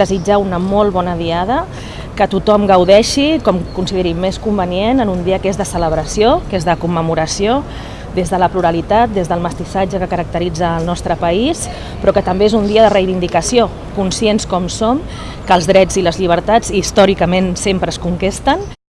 desitjar una molt bona diada, que tothom gaudeixi com consideri més convenient en un dia que és de celebració, que és de commemoració, des de la pluralitat, des del mestissatge que caracteritza el nostre país, però que també és un dia de reivindicació, conscients com som que els drets i les llibertats històricament sempre es conquesten.